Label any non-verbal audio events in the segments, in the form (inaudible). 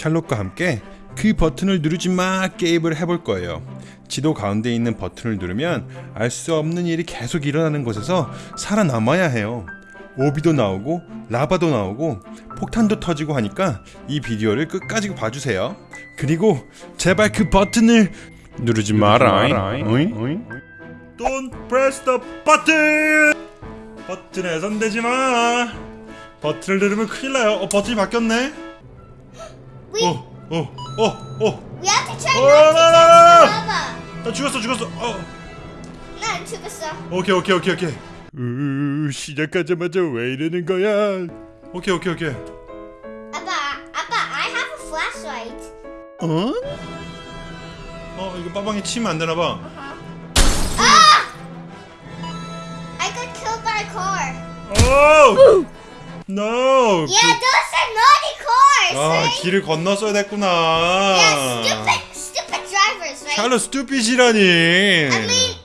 샬롯과 함께 그 버튼을 누르지 마 게임을 해볼 거예요. 지도 가운데 있는 버튼을 누르면 알 수 없는 일이 계속 일어나는 곳에서 살아남아야 해요. 오비도 나오고 라바도 나오고 폭탄도 터지고 하니까 이 비디오를 끝까지 봐주세요. 그리고 제발 그 버튼을 누르지 마라. Don't press the button. 버튼에 손대지 마. 버튼을 누르면 큰일 나요. 어 버튼이 바뀌었네. We 어, 어, 어, 어. we have to try Oh, not to no, no, touch no, no. the lava. 나 죽었어, 죽었어. 어. 난 죽었어. 오케이, 오케이, 오케이, 오케이. 으, 시작하자마자 왜 이러는 거야? 오케이, 오케이, 오케이. 아빠, 아빠, I have a flashlight. 어? 어, 이거 빠방이 치면 안 되나 봐. Ah! I got killed by a car. 오! No. Yeah, those are naughty cars, 아, right? 길을 건넜어야 됐구나. Yeah, stupid, stupid drivers, right? 샬롯 스투피시라니. I mean,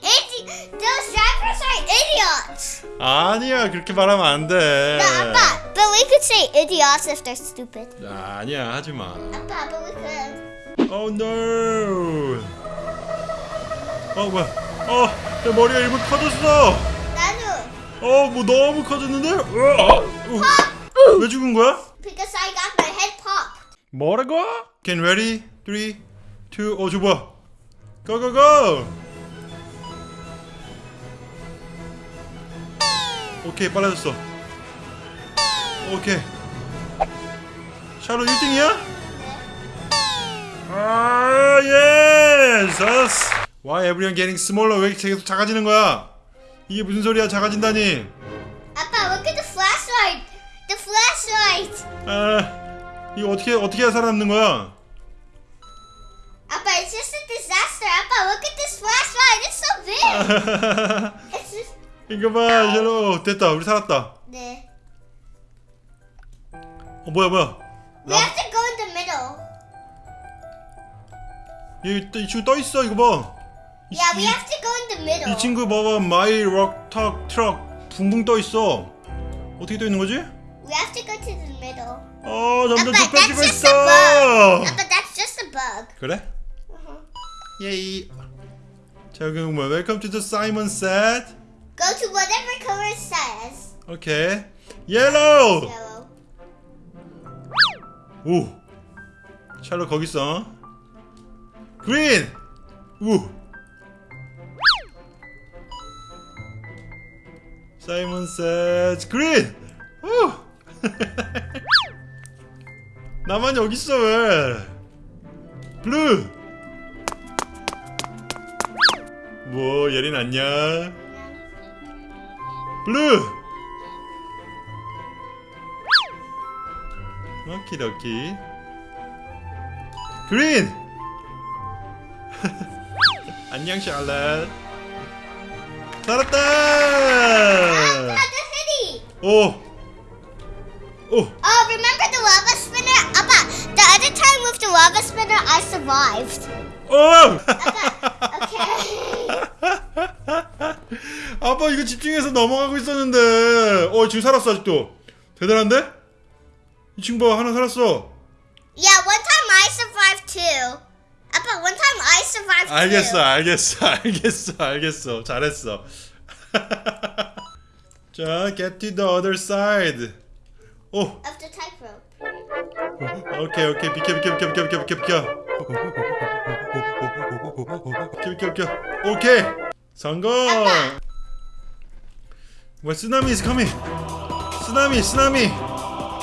those drivers are idiots. 아니야, 그렇게 말하면 안 돼. No, Appa, but we could say idiots if they're stupid. 아니야, 하지 마. Appa, but we could. Oh no. 어 뭐야? 어, 내 머리가 일부 커졌어. 어, 뭐 너무 커졌는데? 으아! 어, 왜 죽은 거야? Because I got my head popped. 뭐라고? Get ready? 3, 2, 어, 저 뭐야? Go, go, go! 오케이, 빨라졌어. 오케이. 샤롯 1등이야? 아, 예스! Why everyone getting smaller? 왜 계속 작아지는 거야? 이게 무슨 소리야, 작아진다니? Appa, look at the flashlight. The flashlight. 아, 이거 어떻게, 어떻게 해야 살아남는 거야? Appa, it's just a disaster. Appa, look at this flashlight. It's so big. It's just. 이거 봐, 샬롯. 됐다, 우리 살았다. 네. 어, 뭐야, 뭐야. We have to go in the middle. 얘, 이 친구 떠 있어, 이거 봐. 이, Yeah, we 이- have to go in the middle. 이 친구 봐봐, 마이 럭턱 트럭 붕붕 떠 있어. 어떻게 떠 있는 거지? We have to go to the middle. 어, 점점 좁혀지고 있어. Appa, that's just a bug. 그래? 예이. 자, 그럼 뭐, Welcome to the Simon set. Go to whatever color it says. 오케이. Yellow. Yellow. 오. 샬롯 거기 있어. Green. 우. Simon says green. 우. 나만 여기 있어 왜? Blue. 뭐 예린 안녕. Blue. 오키도키. 그린. (laughs) 안녕 샬럿. 살았다. Ah. 오. 오. Oh, remember the lava spinner? Appa, the other time with the lava spinner, I survived. 오. Okay. 아빠 이거 집중해서 넘어가고 있었는데. 어 지금 살았어 아직도. 대단한데? 이 친구 봐 하나 살았어. yeah, one time I survived too. Appa, one time I survived 알겠어. 알겠어, (laughs) 알겠어, 알겠어. 잘했어. (laughs) 자, get to the other side. 오, Of the tightrope. (laughs) 오케이, 오케이. 비켜, 비켜, 비켜, 비켜, 비켜, 비켜, 비켜. 비켜, 비켜, 비켜. 오케이. 성공. 뭐 쓰나미 is coming. 쓰나미, 쓰나미.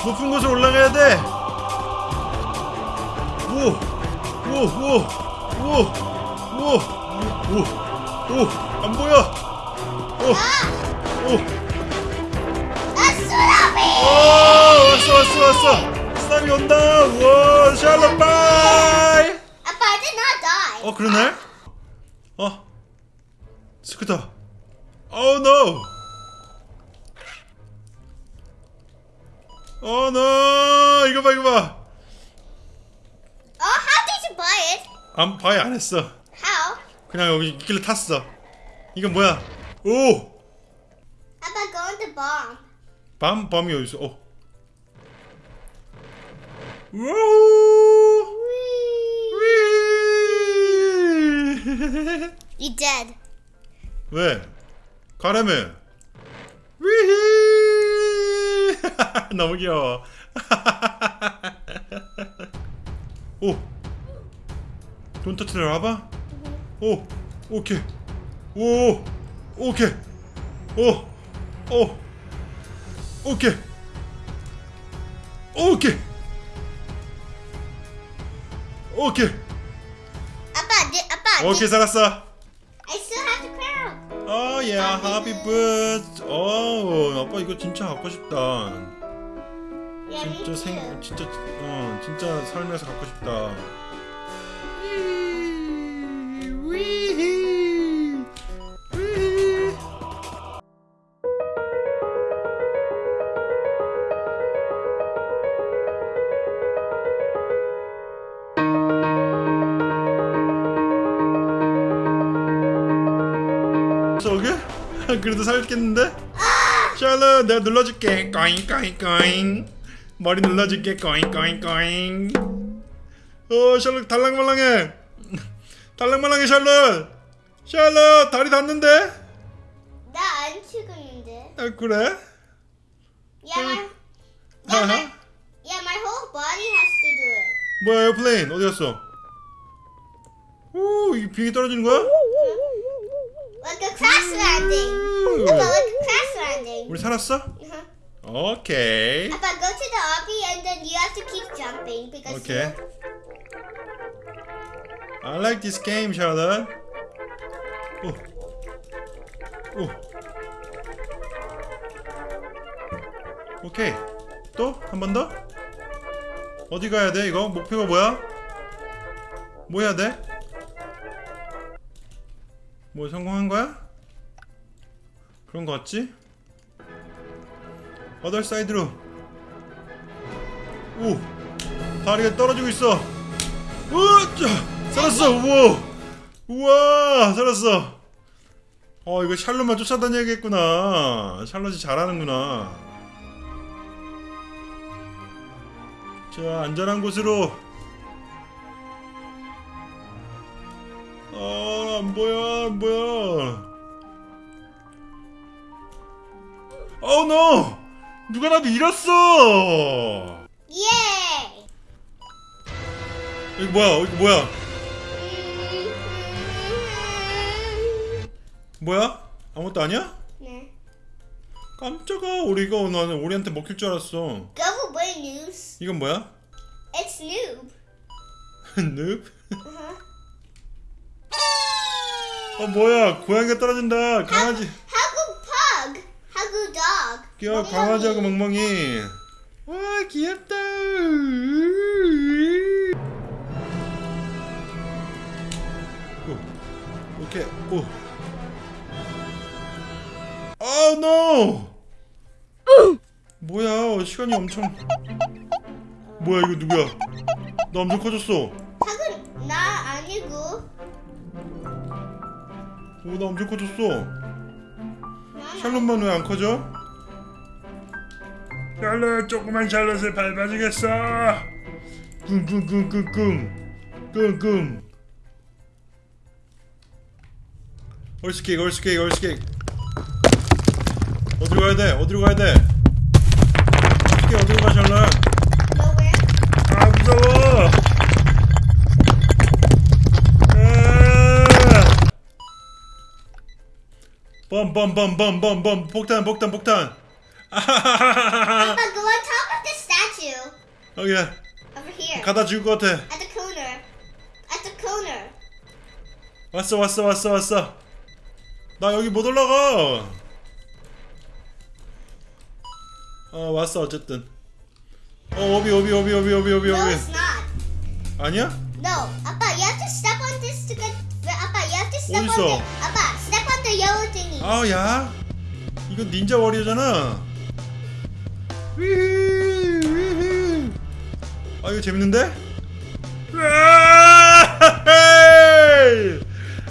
높은 곳으로 올라가야 돼. 오, 오, 오, 오, 오, 오, 오, 안 보여. 오, 오, A tsunami! 오, 왔어, 왔어, 왔어. 쓰나미 온다. 와, 샬롯 bye. 아빠, I did not die. 어, 그러네. 어, 스쿠터. Oh, no. 어, no. 이거 봐, 이거 봐. 안, 방해 안 했어. How? 그냥 여기 길을 탔어. 이건 뭐야? 오! How going to bomb? 밤? 밤이 어디 있어? 어. 우오! You dead. 왜? 가라며. 위히! (laughs) 너무 귀여워. (laughs) 오! 돈 터트려 와봐. 오. 오케이. 오. 오케이. 오. 오. 오케이. 오케이. 오케이. 아빠, 디, 아빠. 오케이 살았어. I still have the crown. 어, 예, 하비 붓. 어, 아빠 이거 진짜 갖고 싶다. Yeah, 진짜. 생, 진짜, 어, 진짜 살면서 갖고 싶다. 그래도 살겠는데? 샬롯 내가 눌러줄게 꺼잉 꺼잉 꺼잉 머리 눌러줄게 꺼잉 꺼잉 꺼잉 어 샬롯 달랑말랑해 달랑말랑해 샬롯 샬롯 다리 닿는데? 나 안 죽었는데. 아 그래? Yeah, my, 응. yeah, my, yeah, my whole body has to do it. 뭐야 airplane 어디 갔어? 오 이게 비행기 떨어지는 거야? Like a crash landing. 우. Papa, like a crash landing. 우리 살았어? Uh-huh. 오케이 Papa, go to the obby and then you have to keep jumping because 오케이 I like this game, Charlotte. 오. 오. 오케이. 또? 한 번 더? 어디 가야 돼, 이거? 목표가 뭐야? 뭐 해야 돼? 뭐 성공한 거야? 그런 거 같지? 어덜 사이드로. 오. 다리가 떨어지고 있어. 으짜 살았어 우와 우와 살았어 어 이거 샬롯만 쫓아다녀야겠구나 샬롯이 잘하는구나 자 안전한 곳으로 아 안 보여 안 보여 어우 노 누가 나도 잃었어 Yay! 이거 뭐야 이거 뭐야 뭐야 아무것도 아니야? Nah. 깜짝아 우리가 나는 우리한테 먹힐 줄 알았어 Go away. 이건 뭐야? It's noob. (laughs) 늪? Uh-huh. 어 뭐야 고양이가 떨어진다 강아지 Hagu dog. 귀여워 강아지하고. 멍멍이. 와 귀엽다. 오, 오케이. 오. 아우 no 뭐야 시간이 엄청. 뭐야 이거 누구야? 나 엄청 커졌어. Hagu 나 아니고. 오 나 엄청 커졌어 샬롯만 왜 안 커져? 샬롯 조그만 샬롯을 밟아주겠어 꿍꿍꿍꿍꿍 꿍꿍 얼스케이크 얼스케이크 얼스케이크 어디로 가야 돼? 어디로 가야 돼? 얼스케이크 어디로 가 샬롯? 아 무서워 bombombombombom 폭탄 폭탄 폭탄 아하하하하 Papa, go on top of the statue. 오케이 Over here. 가다 죽을 것 같아 At the corner. At the corner. 왔어 왔어 왔어 왔어 나 여기 못 올라가 어 왔어 어쨌든 어 오비 오비 오비 오비 오비 오비 No, 오비 it's not. 아니야? No, Appa, you have to step on this to get. Appa, you have to step on 어딨어? the. Appa, yellow thingy. 아야 이거 닌자 워리어잖아. 아 이거 재밌는데? 으아!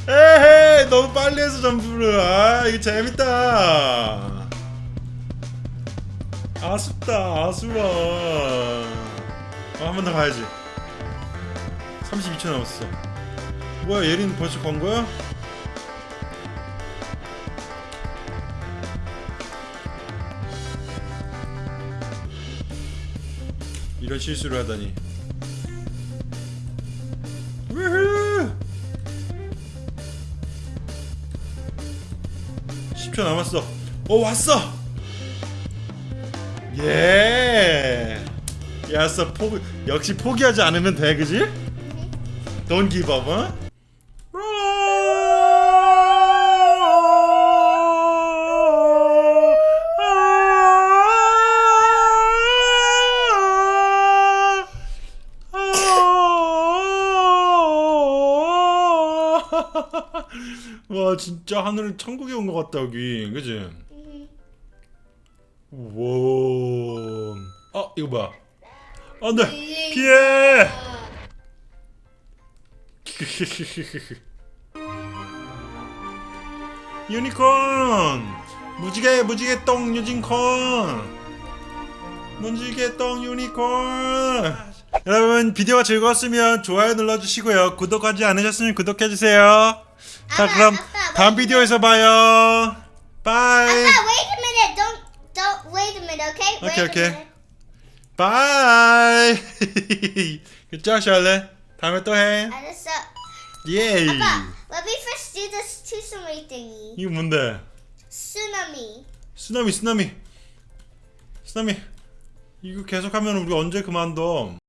에헤이! 너무 빨리 해서 점프를 아 이거 재밌다 아쉽다 아쉬워 아, 한 번 더 가야지 32초 남았어 뭐야 예린 벌써 건 거야? 이런 실수를 하다니. 우후! 10초 남았어. 어 왔어. 예. 야서 포기 역시 포기하지 않으면 돼, 그지? Don't give up, huh? 와 진짜 하늘은 천국에 온 것 같다 여기. 그지? 와. 어 이거 뭐야? 안돼 피해. (laughs) 유니콘! 무지개 무지개 똥 유니콘! 무지개 똥 유니콘! 여러분 비디오가 즐거웠으면 좋아요 눌러주시고요. 구독하지 않으셨으면 구독해주세요 자 아빠, 그럼 아빠, 다음 왜 비디오에서 봐요 바이 Papa, wait a minute. Don't don't wait a minute, okay? Wait Okay, okay. minute. 바이 굿자 샬레 다음에 또 해 알았어. 예이 Papa, let me first do this tsunami thingy. 이거 뭔데 Tsunami. 쓰나미 쓰나미 쓰나미 이거 계속하면 우리 언제 그만둬